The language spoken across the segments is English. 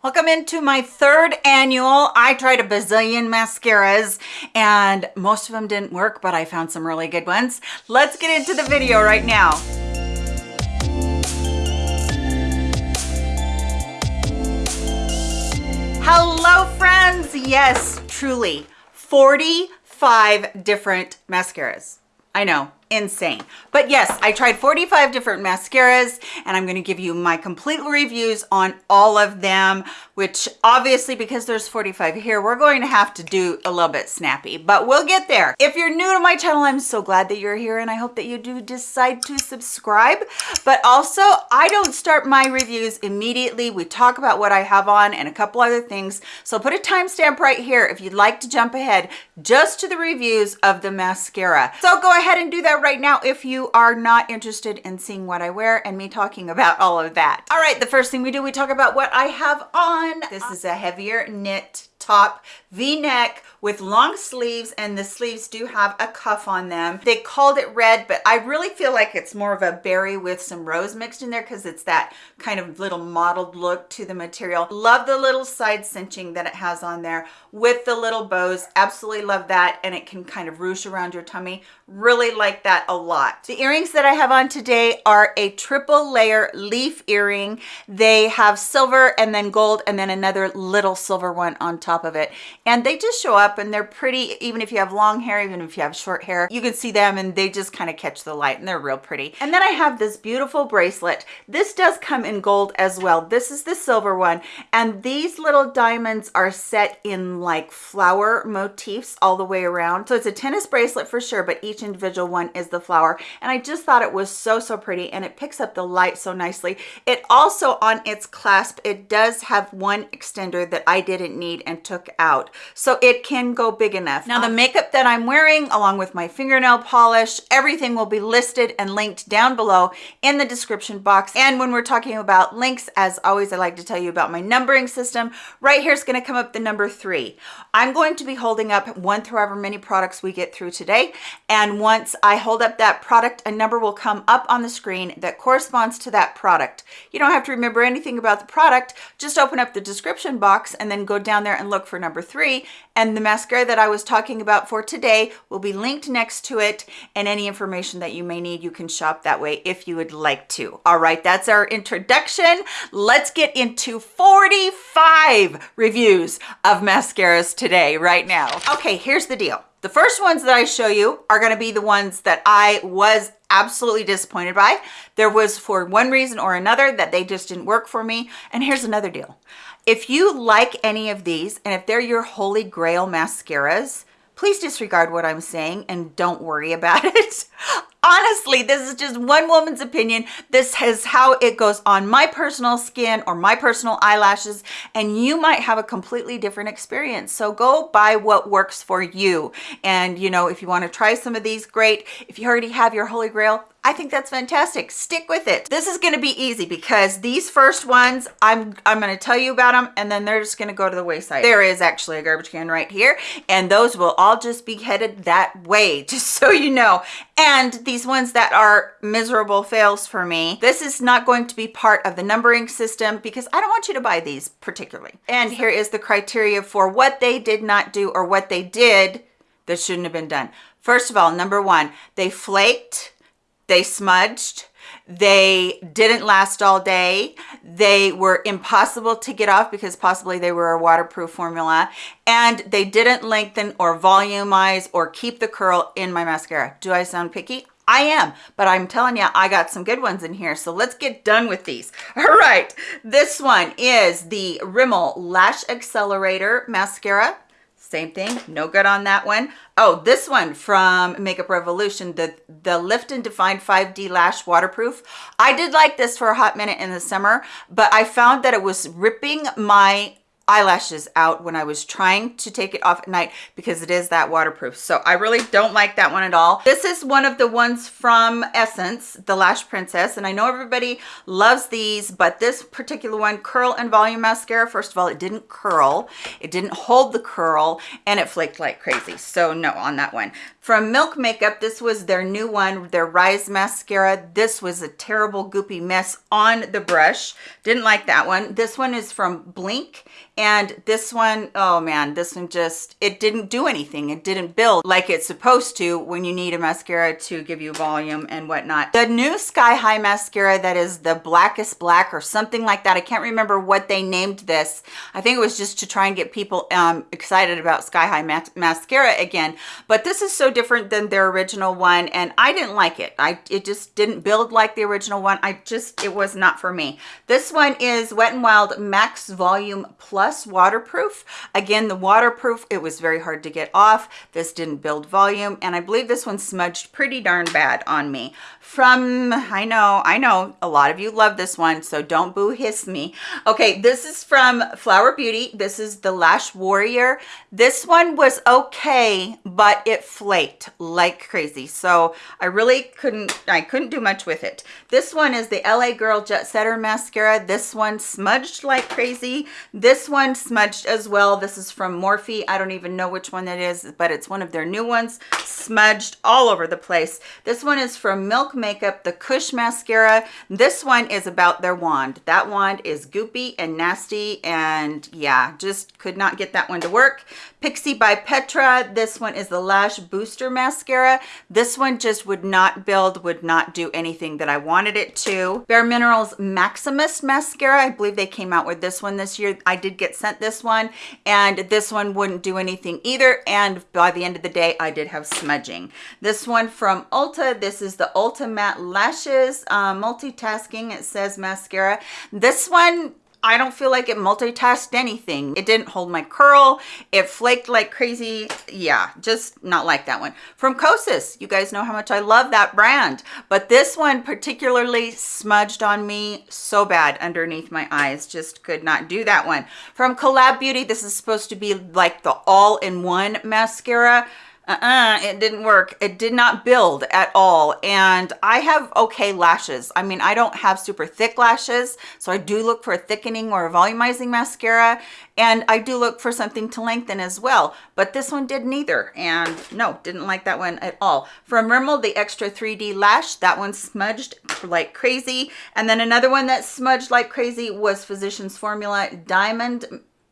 Welcome into my third annual. I tried a bazillion mascaras and most of them didn't work, but I found some really good ones. Let's get into the video right now. Hello friends. Yes, truly 45 different mascaras. I know, insane. But yes, I tried 45 different mascaras and I'm going to give you my complete reviews on all of them, which obviously because there's 45 here, we're going to have to do a little bit snappy, but we'll get there. If you're new to my channel, I'm so glad that you're here and I hope that you do decide to subscribe. But also, I don't start my reviews immediately. We talk about what I have on and a couple other things. So put a timestamp right here if you'd like to jump ahead just to the reviews of the mascara. So go ahead and do that right now if you are not interested in seeing what I wear and me talking about all of that. All right, the first thing we do, we talk about what I have on. This is a heavier knit top v-neck with long sleeves and the sleeves do have a cuff on them. They called it red but i really feel like it's more of a berry with some rose mixed in there because it's that kind of little mottled look to the material. Love the little side cinching that it has on there with the little bows. Absolutely love that and it can kind of ruche around your tummy. Really like that a lot. The earrings that i have on today are a triple layer leaf earring. They have silver and then gold and then another little silver one on top of it. And they just show up and they're pretty even if you have long hair even if you have short hair you can see them and they just kind of catch the light and they're real pretty. And then i have this beautiful bracelet. This does come in gold as well. This is the silver one. And these little diamonds are set in like flower motifs all the way around. So it's a tennis bracelet for sure but each individual one is the flower. And i just thought it was so so pretty and it picks up the light so nicely. It also on its clasp it does have one extender that i didn't need and took out. So it can go big enough. Now the um, makeup that i'm wearing along with my fingernail polish everything will be listed and linked down below in the description box. And when we're talking about links as always i like to tell you about my numbering system. Right here is going to come up the number three. I'm going to be holding up one through however many products we get through today. And once i hold up that product a number will come up on the screen that corresponds to that product. You don't have to remember anything about the product. Just open up the description box and then go down there and look for number three and the mascara that I was talking about for today will be linked next to it and any information that you may need you can shop that way if you would like to all right that's our introduction let's get into 45 reviews of mascaras today right now okay here's the deal the first ones that I show you are going to be the ones that I was absolutely disappointed by. There was for one reason or another that they just didn't work for me. And here's another deal. If you like any of these and if they're your holy grail mascaras, please disregard what I'm saying and don't worry about it honestly this is just one woman's opinion this is how it goes on my personal skin or my personal eyelashes and you might have a completely different experience so go by what works for you and you know if you want to try some of these great if you already have your holy grail I think that's fantastic. Stick with it. This is going to be easy because these first ones, I'm, I'm going to tell you about them and then they're just going to go to the wayside. There is actually a garbage can right here and those will all just be headed that way, just so you know. And these ones that are miserable fails for me, this is not going to be part of the numbering system because I don't want you to buy these particularly. And here is the criteria for what they did not do or what they did that shouldn't have been done. First of all, number one, they flaked they smudged they didn't last all day they were impossible to get off because possibly they were a waterproof formula and they didn't lengthen or volumize or keep the curl in my mascara do i sound picky I am, but I'm telling you, I got some good ones in here. So let's get done with these. All right, this one is the Rimmel Lash Accelerator Mascara same thing no good on that one. Oh, this one from makeup revolution the the lift and define 5d lash waterproof i did like this for a hot minute in the summer but i found that it was ripping my eyelashes out when I was trying to take it off at night because it is that waterproof. So I really don't like that one at all. This is one of the ones from Essence, the Lash Princess. And I know everybody loves these, but this particular one, Curl and Volume Mascara, first of all, it didn't curl. It didn't hold the curl and it flaked like crazy. So no on that one. From Milk Makeup, this was their new one, their Rise Mascara. This was a terrible goopy mess on the brush. Didn't like that one. This one is from Blinc and this one, oh man, this one just, it didn't do anything. It didn't build like it's supposed to when you need a mascara to give you volume and whatnot. The new Sky High mascara that is the blackest black or something like that. I can't remember what they named this. I think it was just to try and get people um, excited about Sky High mas mascara again. But this is so different than their original one and I didn't like it. I It just didn't build like the original one. I just, it was not for me. This one is Wet n Wild Max Volume Plus plus waterproof. Again, the waterproof, it was very hard to get off. This didn't build volume. And I believe this one smudged pretty darn bad on me. From, I know, I know, a lot of you love this one, so don't boo hiss me. Okay, this is from Flower Beauty. This is the Lash Warrior. This one was okay, but it flaked like crazy. So I really couldn't, I couldn't do much with it. This one is the LA Girl Jet Setter Mascara. This one smudged like crazy. This one one smudged as well. This is from Morphe. I don't even know which one that is, but it's one of their new ones. Smudged all over the place. This one is from Milk Makeup, the Kush Mascara. This one is about their wand. That wand is goopy and nasty, and yeah, just could not get that one to work. Pixi by Petra. This one is the Lash Booster Mascara. This one just would not build, would not do anything that I wanted it to. Bare Minerals Maximus Mascara. I believe they came out with this one this year. I did get sent this one and this one wouldn't do anything either. And by the end of the day, I did have smudging. This one from Ulta. This is the Ulta Matte Lashes uh, Multitasking. It says mascara. This one I don't feel like it multitasked anything. It didn't hold my curl. It flaked like crazy. Yeah, just not like that one. From Kosas, you guys know how much I love that brand. But this one particularly smudged on me so bad underneath my eyes. Just could not do that one. From Collab Beauty, this is supposed to be like the all-in-one mascara uh-uh it didn't work. It did not build at all. And i have okay lashes. I mean i don't have super thick lashes so i do look for a thickening or a volumizing mascara and i do look for something to lengthen as well. But this one did neither and no didn't like that one at all. From rimmel the extra 3d lash that one smudged like crazy. And then another one that smudged like crazy was physicians formula diamond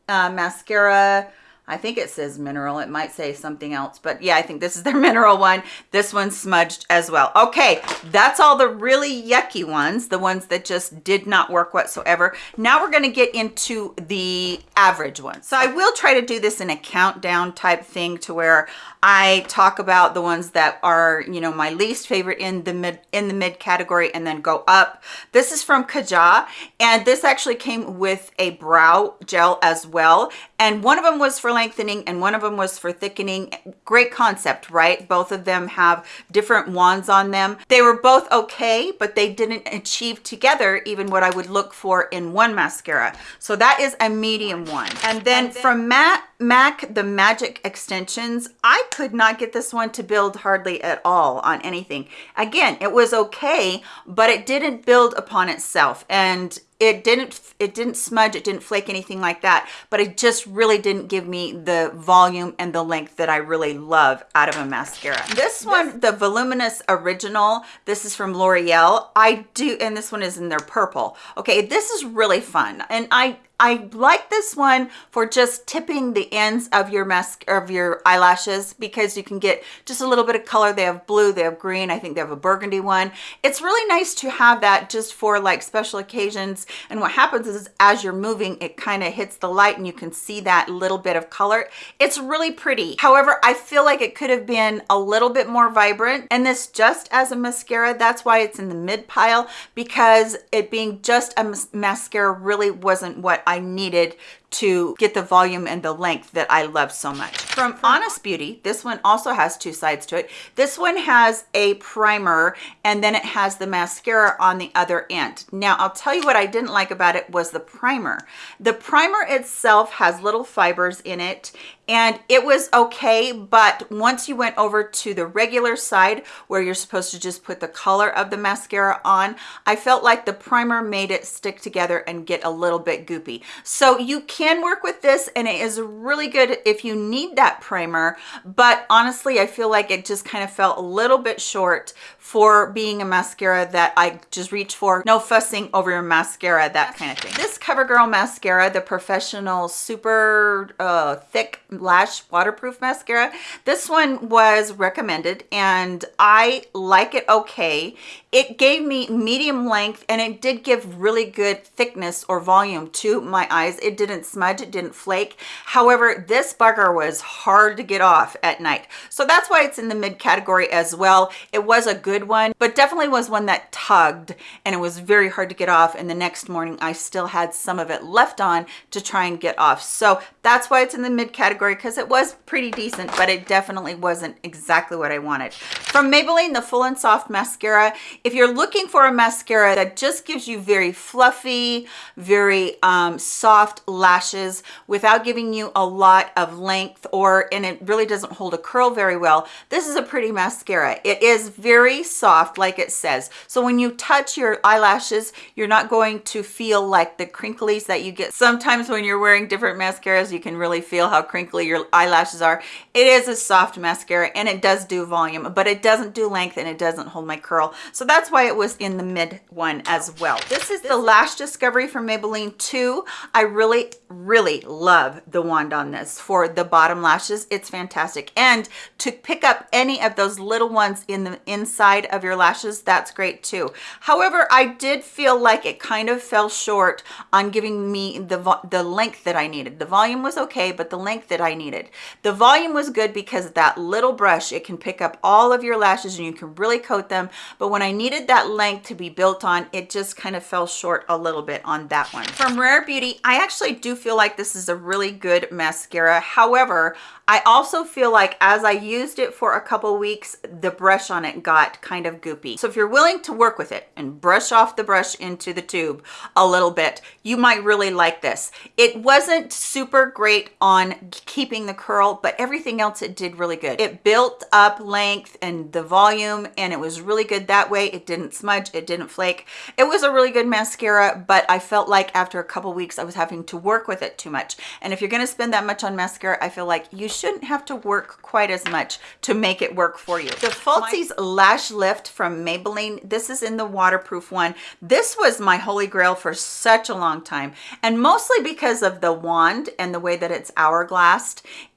uh, mascara I think it says mineral. It might say something else, but yeah, I think this is their mineral one. This one's smudged as well. Okay, that's all the really yucky ones, the ones that just did not work whatsoever. Now we're gonna get into the average ones. So I will try to do this in a countdown type thing to where I talk about the ones that are, you know, my least favorite in the mid in the mid category and then go up. This is from Kaja and this actually came with a brow gel as well. And one of them was for lengthening and one of them was for thickening. Great concept, right? Both of them have different wands on them. They were both okay, but they didn't achieve together even what I would look for in one mascara. So that is a medium one. And then, and then from Matt MAC, the Magic Extensions, I could not get this one to build hardly at all on anything. Again, it was okay, but it didn't build upon itself. And it didn't it didn't smudge it didn't flake anything like that but it just really didn't give me the volume and the length that i really love out of a mascara. This one the voluminous original this is from l'oreal. I do and this one is in their purple. Okay this is really fun and i I like this one for just tipping the ends of your mask of your eyelashes because you can get just a little bit of color. They have blue, they have green. I think they have a burgundy one. It's really nice to have that just for like special occasions. And what happens is as you're moving, it kind of hits the light and you can see that little bit of color. It's really pretty. However, I feel like it could have been a little bit more vibrant. And this just as a mascara, that's why it's in the mid pile because it being just a mascara really wasn't what I needed to get the volume and the length that I love so much. From Honest Beauty, this one also has two sides to it. This one has a primer and then it has the mascara on the other end. Now, I'll tell you what I didn't like about it was the primer. The primer itself has little fibers in it and it was okay but once you went over to the regular side where you're supposed to just put the color of the mascara on i felt like the primer made it stick together and get a little bit goopy. So you can work with this and it is really good if you need that primer but honestly i feel like it just kind of felt a little bit short for being a mascara that i just reach for. No fussing over your mascara that kind of thing. This covergirl mascara the professional super uh, thick lash waterproof mascara. This one was recommended and i like it okay. It gave me medium length and it did give really good thickness or volume to my eyes. It didn't smudge it didn't flake. However this bugger was hard to get off at night. So that's why it's in the mid category as well. It was a good one but definitely was one that tugged and it was very hard to get off and the next morning i still had some of it left on to try and get off. So that's why it's in the mid category because it was pretty decent but it definitely wasn't exactly what i wanted from maybelline the full and soft mascara if you're looking for a mascara that just gives you very fluffy, very um, soft lashes without giving you a lot of length or, and it really doesn't hold a curl very well, this is a pretty mascara. It is very soft, like it says. So when you touch your eyelashes, you're not going to feel like the crinklies that you get. Sometimes when you're wearing different mascaras, you can really feel how crinkly your eyelashes are. It is a soft mascara and it does do volume, but it doesn't do length and it doesn't hold my curl. So that's why it was in the mid one as well. This is the Lash Discovery from Maybelline 2. I really, really love the wand on this for the bottom lashes. It's fantastic. And to pick up any of those little ones in the inside of your lashes, that's great too. However, I did feel like it kind of fell short on giving me the, the length that I needed. The volume was okay, but the length that I needed. The volume was good because that little brush, it can pick up all of your lashes and you can really coat them. But when I needed that length to be built on it just kind of fell short a little bit on that one from rare beauty i actually do feel like this is a really good mascara however I also feel like as I used it for a couple weeks, the brush on it got kind of goopy. So if you're willing to work with it and brush off the brush into the tube a little bit, you might really like this. It wasn't super great on keeping the curl, but everything else it did really good. It built up length and the volume and it was really good that way. It didn't smudge, it didn't flake. It was a really good mascara, but I felt like after a couple weeks I was having to work with it too much. And if you're gonna spend that much on mascara, I feel like you shouldn't have to work quite as much to make it work for you. The Falsies Lash Lift from Maybelline, this is in the waterproof one. This was my holy grail for such a long time and mostly because of the wand and the way that it's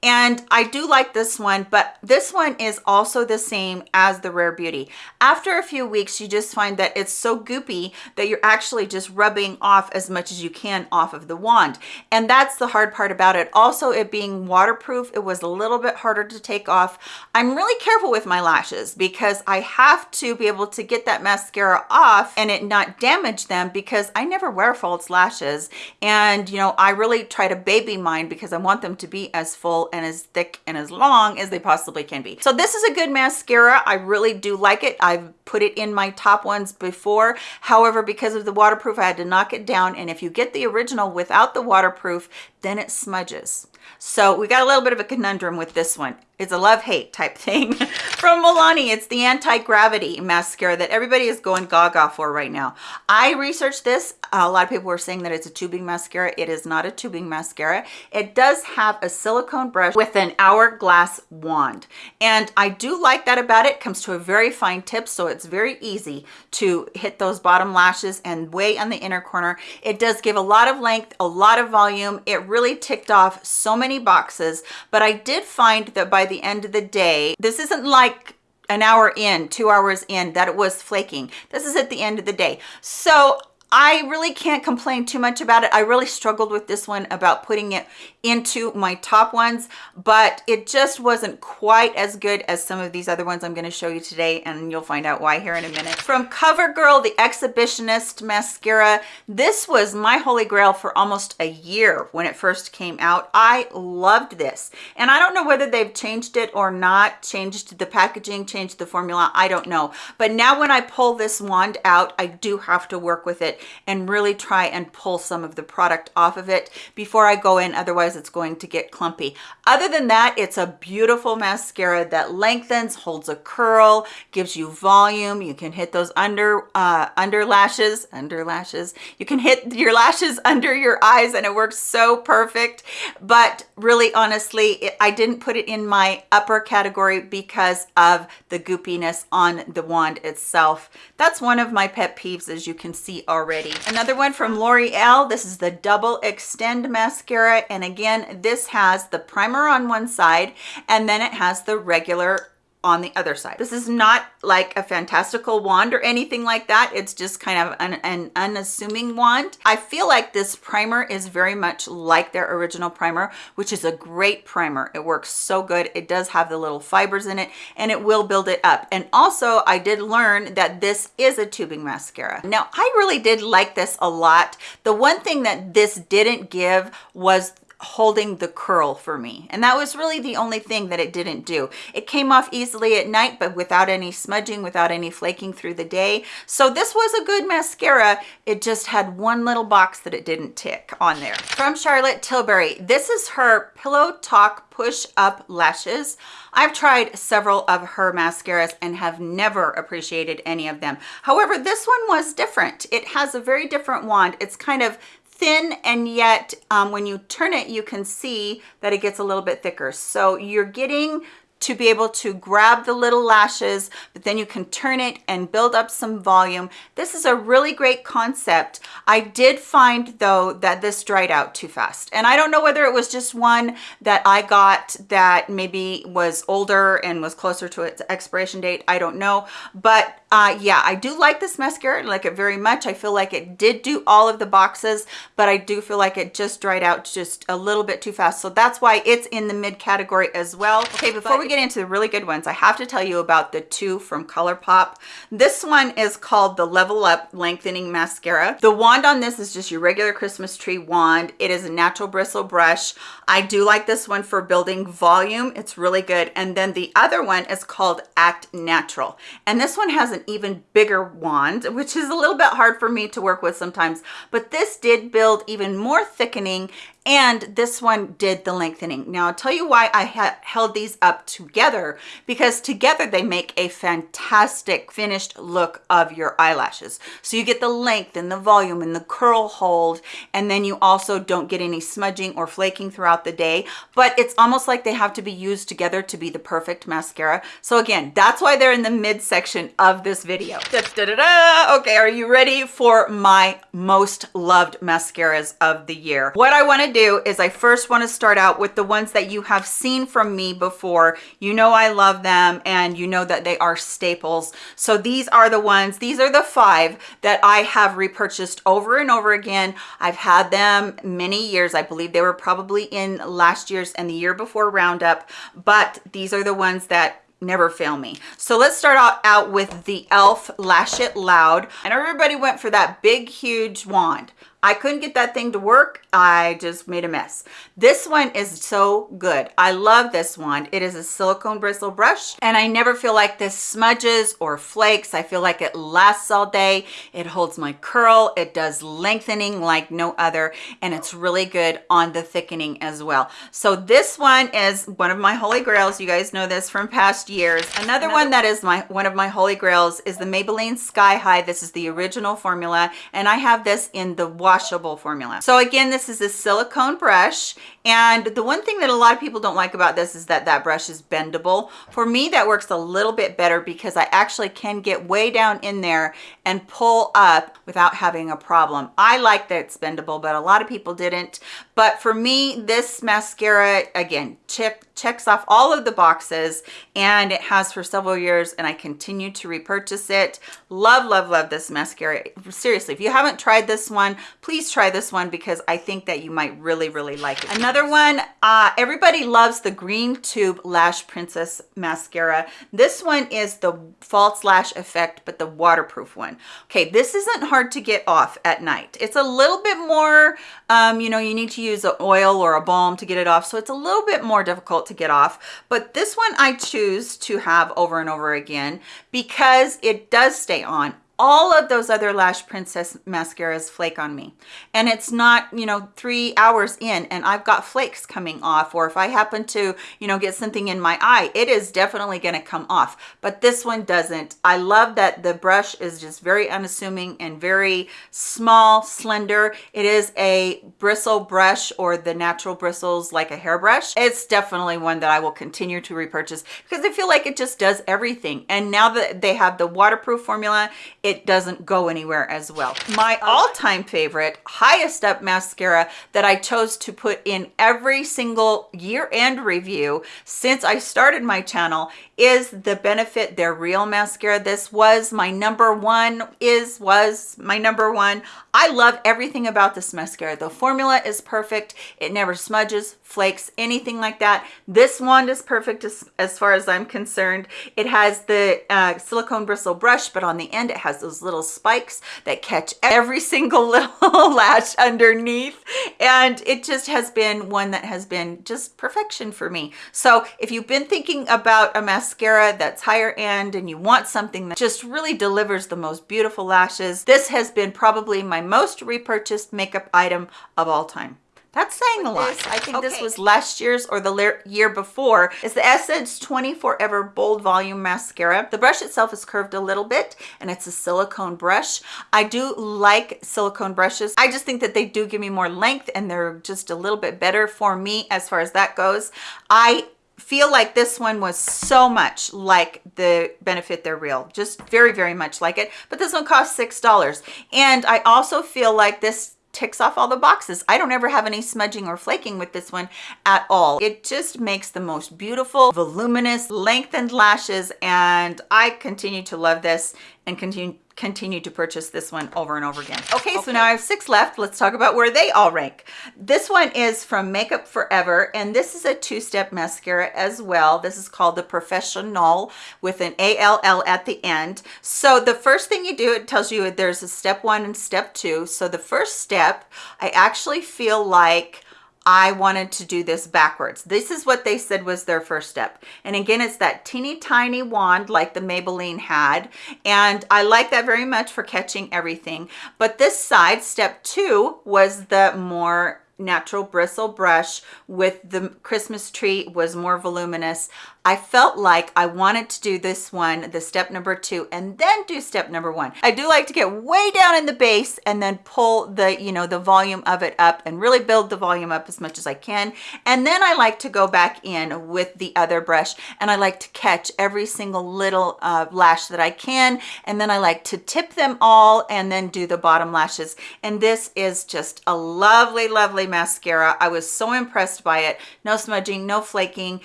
And I do like this one, but this one is also the same as the Rare Beauty. After a few weeks, you just find that it's so goopy that you're actually just rubbing off as much as you can off of the wand. And that's the hard part about it. Also, it being waterproof, it was a little bit harder to take off. I'm really careful with my lashes because I have to be able to get that mascara off and it not damage them because I never wear false lashes. And, you know, I really try to baby mine because I want them to be as full and as thick and as long as they possibly can be. So this is a good mascara. I really do like it. I've put it in my top ones before. However, because of the waterproof, I had to knock it down. And if you get the original without the waterproof, then it smudges. So we got a little bit of a conundrum with this one. It's a love-hate type thing. From Milani, it's the anti-gravity mascara that everybody is going gaga for right now. I researched this. A lot of people were saying that it's a tubing mascara. It is not a tubing mascara. It does have a silicone brush with an hourglass wand. And I do like that about it. it comes to a very fine tip, so it's very easy to hit those bottom lashes and way on the inner corner. It does give a lot of length, a lot of volume. It really ticked off so many boxes, but I did find that by the end of the day. This isn't like an hour in, two hours in that it was flaking. This is at the end of the day. So I really can't complain too much about it. I really struggled with this one about putting it into my top ones, but it just wasn't quite as good as some of these other ones I'm gonna show you today, and you'll find out why here in a minute. From CoverGirl, the Exhibitionist Mascara, this was my holy grail for almost a year when it first came out. I loved this, and I don't know whether they've changed it or not, changed the packaging, changed the formula, I don't know. But now when I pull this wand out, I do have to work with it and really try and pull some of the product off of it before I go in. Otherwise, it's going to get clumpy. Other than that, it's a beautiful mascara that lengthens, holds a curl, gives you volume. You can hit those under, uh, under lashes, under lashes. You can hit your lashes under your eyes and it works so perfect. But really, honestly, it, I didn't put it in my upper category because of the goopiness on the wand itself. That's one of my pet peeves, as you can see already already. Another one from L'Oreal. This is the Double Extend Mascara. And again, this has the primer on one side and then it has the regular on the other side. This is not like a fantastical wand or anything like that. It's just kind of an, an, unassuming wand. I feel like this primer is very much like their original primer, which is a great primer. It works so good. It does have the little fibers in it and it will build it up. And also I did learn that this is a tubing mascara. Now I really did like this a lot. The one thing that this didn't give was holding the curl for me. And that was really the only thing that it didn't do. It came off easily at night but without any smudging without any flaking through the day. So this was a good mascara. It just had one little box that it didn't tick on there. From charlotte tilbury this is her pillow talk push up lashes. I've tried several of her mascaras and have never appreciated any of them. However this one was different. It has a very different wand. It's kind of thin and yet um, when you turn it you can see that it gets a little bit thicker. So you're getting to be able to grab the little lashes, but then you can turn it and build up some volume. This is a really great concept. I did find though that this dried out too fast. And I don't know whether it was just one that I got that maybe was older and was closer to its expiration date. I don't know. But uh, yeah, I do like this mascara. I like it very much. I feel like it did do all of the boxes, but I do feel like it just dried out just a little bit too fast. So that's why it's in the mid category as well. Okay, before but we get into the really good ones, I have to tell you about the two from ColourPop. This one is called the Level Up Lengthening Mascara. The wand on this is just your regular Christmas tree wand. It is a natural bristle brush. I do like this one for building volume. It's really good. And then the other one is called Act Natural. And this one has an even bigger wand, which is a little bit hard for me to work with sometimes. But this did build even more thickening and this one did the lengthening. Now I'll tell you why I held these up together because together they make a fantastic finished look of your eyelashes. So you get the length and the volume and the curl hold and then you also don't get any smudging or flaking throughout the day but it's almost like they have to be used together to be the perfect mascara. So again, that's why they're in the mid section of this video. Da, da, da, okay, are you ready for my most loved mascaras of the year? What I want to do is I first want to start out with the ones that you have seen from me before. You know I love them and you know that they are staples. So these are the ones, these are the five that I have repurchased over and over again. I've had them many years. I believe they were probably in last year's and the year before Roundup, but these are the ones that never fail me. So let's start out, out with the e.l.f. Lash It Loud. And everybody went for that big, huge wand. I couldn't get that thing to work. I just made a mess. This one is so good. I love this one. It is a silicone bristle brush and I never feel like this smudges or flakes. I feel like it lasts all day. It holds my curl. It does lengthening like no other and it's really good on the thickening as well. So this one is one of my holy grails. You guys know this from past years. Another, Another one that is my one of my holy grails is the Maybelline Sky High. This is the original formula and I have this in the washable formula. So again, this is a silicone brush. And the one thing that a lot of people don't like about this is that that brush is bendable. For me, that works a little bit better because I actually can get way down in there and pull up without having a problem. I like that it's bendable, but a lot of people didn't. But for me, this mascara, again, check, checks off all of the boxes and it has for several years and I continue to repurchase it. Love, love, love this mascara. Seriously, if you haven't tried this one, please try this one because I think that you might really, really like it. Another one, uh, everybody loves the Green Tube Lash Princess Mascara. This one is the false lash effect, but the waterproof one. Okay, this isn't hard to get off at night. It's a little bit more, um, you know, you need to use an oil or a balm to get it off. So it's a little bit more difficult to get off. But this one I choose to have over and over again because it does stay on all of those other Lash Princess mascaras flake on me. And it's not, you know, three hours in and I've got flakes coming off. Or if I happen to, you know, get something in my eye, it is definitely going to come off. But this one doesn't. I love that the brush is just very unassuming and very small, slender. It is a bristle brush or the natural bristles like a hairbrush. It's definitely one that I will continue to repurchase because I feel like it just does everything. And now that they have the waterproof formula, it doesn't go anywhere as well. My all-time favorite, highest up mascara that I chose to put in every single year-end review since I started my channel is the Benefit They're Real mascara. This was my number one, is, was my number one. I love everything about this mascara. The formula is perfect. It never smudges, flakes, anything like that. This wand is perfect as, as far as I'm concerned. It has the uh, silicone bristle brush, but on the end it has those little spikes that catch every single little lash underneath. And it just has been one that has been just perfection for me. So if you've been thinking about a mascara mascara that's higher end and you want something that just really delivers the most beautiful lashes, this has been probably my most repurchased makeup item of all time. That's saying a lot. This, I think okay. this was last year's or the year before. It's the Essence 24 Ever Bold Volume Mascara. The brush itself is curved a little bit and it's a silicone brush. I do like silicone brushes. I just think that they do give me more length and they're just a little bit better for me as far as that goes. I feel like this one was so much like the benefit they're real just very very much like it but this one cost six dollars and i also feel like this ticks off all the boxes. I don't ever have any smudging or flaking with this one at all. It just makes the most beautiful voluminous lengthened lashes and i continue to love this and continue continue to purchase this one over and over again. Okay, okay, so now I have six left. Let's talk about where they all rank. This one is from Makeup Forever, and this is a two-step mascara as well. This is called the Professional with an A-L-L at the end. So the first thing you do, it tells you there's a step one and step two. So the first step, I actually feel like I wanted to do this backwards. This is what they said was their first step. And again, it's that teeny tiny wand like the Maybelline had. And I like that very much for catching everything. But this side, step two, was the more natural bristle brush with the Christmas tree was more voluminous. I felt like I wanted to do this one, the step number two, and then do step number one. I do like to get way down in the base and then pull the, you know, the volume of it up and really build the volume up as much as I can. And then I like to go back in with the other brush and I like to catch every single little uh, lash that I can. And then I like to tip them all and then do the bottom lashes. And this is just a lovely, lovely mascara. I was so impressed by it. No smudging, no flaking,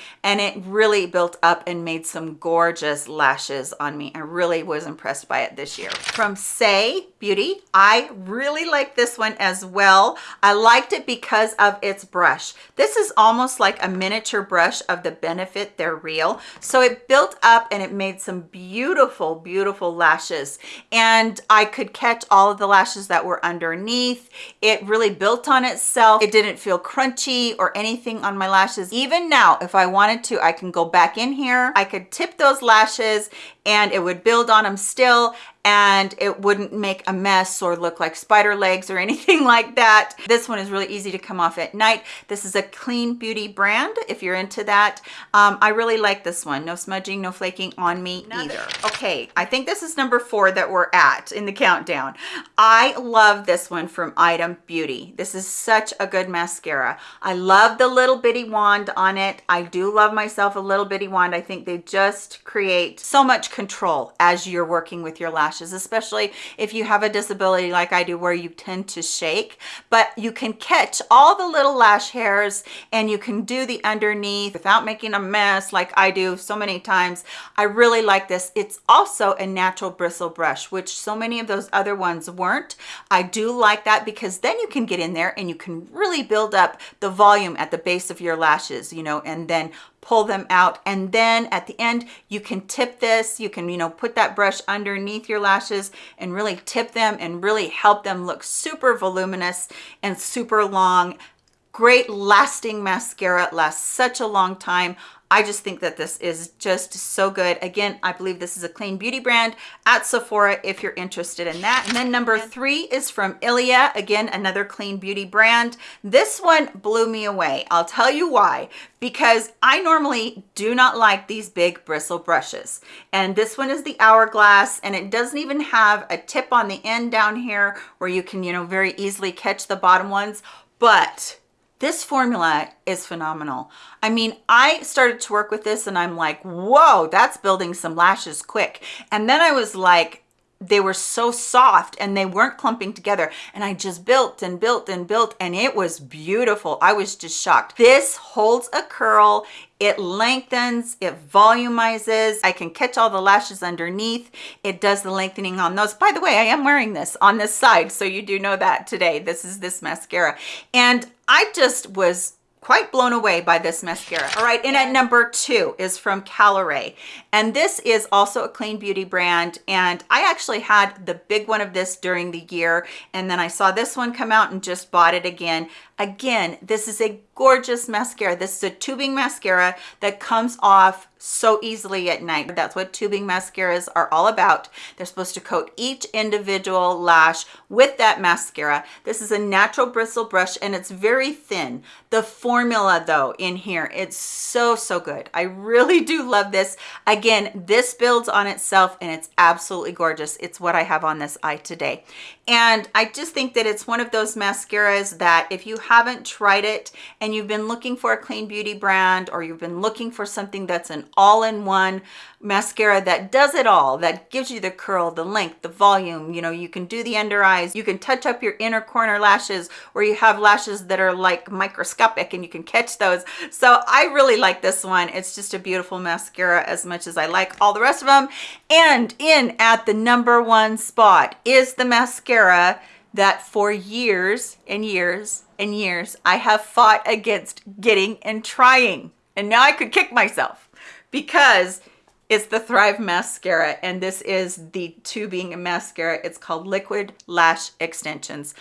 and it really built up and made some gorgeous lashes on me. I really was impressed by it this year. From Saie Beauty, I really like this one as well. I liked it because of its brush. This is almost like a miniature brush of the Benefit They're Real. So it built up and it made some beautiful, beautiful lashes. And I could catch all of the lashes that were underneath. It really built on itself. It didn't feel crunchy or anything on my lashes. Even now, if I wanted to, I can go back in here. I could tip those lashes and it would build on them still and it wouldn't make a mess or look like spider legs or anything like that. This one is really easy to come off at night. This is a clean beauty brand if you're into that. Um, I really like this one. No smudging, no flaking on me either. Okay, I think this is number four that we're at in the countdown. I love this one from Item Beauty. This is such a good mascara. I love the little bitty wand on it. I do love myself a little bitty wand. I think they just create so much control as you're working with your lashes especially if you have a disability like I do where you tend to shake, but you can catch all the little lash hairs and you can do the underneath without making a mess like I do so many times. I really like this. It's also a natural bristle brush, which so many of those other ones weren't. I do like that because then you can get in there and you can really build up the volume at the base of your lashes, you know, and then pull them out. And then at the end you can tip this. You can you know put that brush underneath your lashes and really tip them and really help them look super voluminous and super long. Great lasting mascara lasts such a long time I just think that this is just so good. Again, I believe this is a clean beauty brand at Sephora if you're interested in that. And then number three is from Ilia. Again, another clean beauty brand. This one blew me away. I'll tell you why. Because I normally do not like these big bristle brushes. And this one is the Hourglass and it doesn't even have a tip on the end down here where you can, you know, very easily catch the bottom ones. But this formula is phenomenal. I mean, I started to work with this and I'm like, whoa, that's building some lashes quick. And then I was like, they were so soft and they weren't clumping together and I just built and built and built and it was beautiful. I was just shocked. This holds a curl, it lengthens, it volumizes. I can catch all the lashes underneath. It does the lengthening on those. By the way, I am wearing this on this side, so you do know that today. This is this mascara. And I just was quite blown away by this mascara. All right, and at number two is from Caliray. And this is also a clean beauty brand. And I actually had the big one of this during the year. And then I saw this one come out and just bought it again. Again, this is a gorgeous mascara. This is a tubing mascara that comes off so easily at night. That's what tubing mascaras are all about. They're supposed to coat each individual lash with that mascara. This is a natural bristle brush and it's very thin. The formula though in here, it's so, so good. I really do love this. Again, this builds on itself and it's absolutely gorgeous. It's what I have on this eye today. And I just think that it's one of those mascaras that if you haven't tried it and you've been looking for a clean beauty brand or you've been looking for something that's an all-in-one mascara that does it all, that gives you the curl, the length, the volume, you know, you can do the under eyes, you can touch up your inner corner lashes where you have lashes that are like microscopic and you can catch those. So I really like this one. It's just a beautiful mascara as much as I like all the rest of them. And in at the number one spot is the mascara that for years and years and years I have fought against getting and trying. And now I could kick myself because it's the Thrive Mascara and this is the tubing mascara. It's called Liquid Lash Extensions.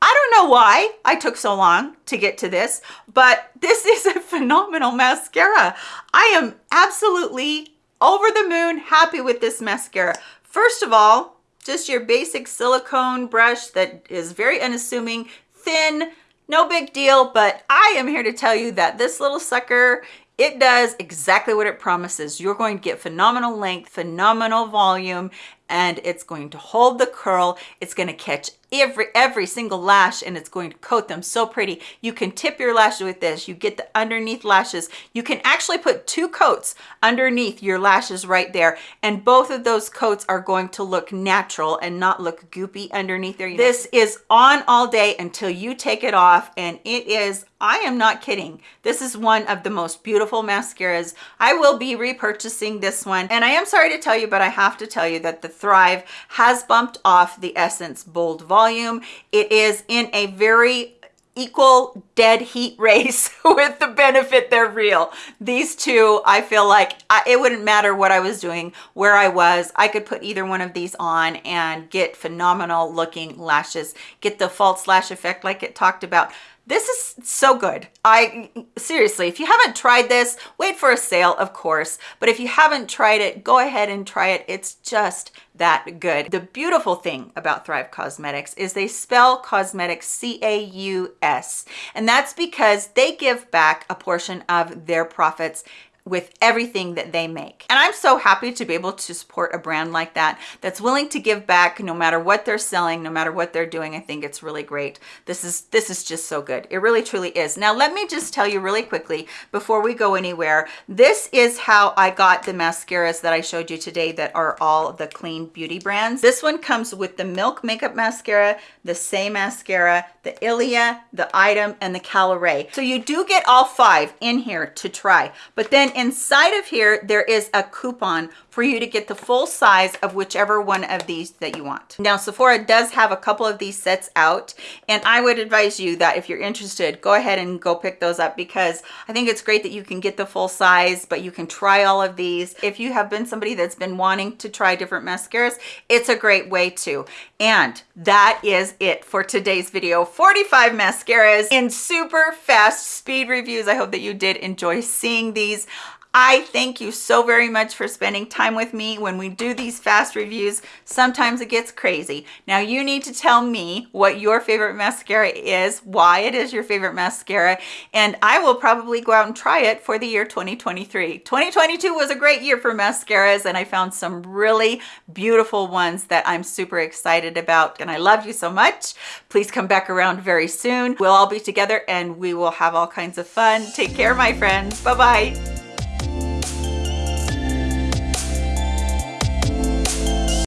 I don't know why I took so long to get to this, but this is a phenomenal mascara. I am absolutely over the moon happy with this mascara. First of all, just your basic silicone brush that is very unassuming, thin, no big deal, but I am here to tell you that this little sucker it does exactly what it promises. You're going to get phenomenal length, phenomenal volume, and it's going to hold the curl. It's going to catch every every single lash and it's going to coat them so pretty you can tip your lashes with this you get the underneath lashes you can actually put two coats underneath your lashes right there and both of those coats are going to look natural and not look goopy underneath there this is on all day until you take it off and it is I am not kidding. This is one of the most beautiful mascaras. I will be repurchasing this one. And I am sorry to tell you, but I have to tell you that the Thrive has bumped off the Essence Bold Volume. It is in a very equal dead heat race with the benefit they're real. These two i feel like I, it wouldn't matter what i was doing where i was i could put either one of these on and get phenomenal looking lashes. Get the false lash effect like it talked about This is so good. I seriously, if you haven't tried this, wait for a sale, of course. But if you haven't tried it, go ahead and try it. It's just that good. The beautiful thing about Thrive Causemetics is they spell cosmetics C-A-U-S. And that's because they give back a portion of their profits with everything that they make. And I'm so happy to be able to support a brand like that that's willing to give back no matter what they're selling, no matter what they're doing. I think it's really great. This is this is just so good. It really truly is. Now let me just tell you really quickly before we go anywhere. This is how I got the mascaras that I showed you today that are all the clean beauty brands. This one comes with the Milk Makeup Mascara, the Saie Mascara, the Ilia, the Item, and the Caliray. So you do get all five in here to try. But then inside of here, there is a coupon for you to get the full size of whichever one of these that you want. Now, Sephora does have a couple of these sets out, and I would advise you that if you're interested, go ahead and go pick those up because I think it's great that you can get the full size, but you can try all of these. If you have been somebody that's been wanting to try different mascaras, it's a great way to. And that is it for today's video. 45 mascaras in super fast speed reviews. I hope that you did enjoy seeing these. I thank you so very much for spending time with me when we do these fast reviews. Sometimes it gets crazy. Now you need to tell me what your favorite mascara is, why it is your favorite mascara, and I will probably go out and try it for the year 2023. 2022 was a great year for mascaras and I found some really beautiful ones that I'm super excited about and I love you so much. Please come back around very soon. We'll all be together and we will have all kinds of fun. Take care, my friends. Bye-bye.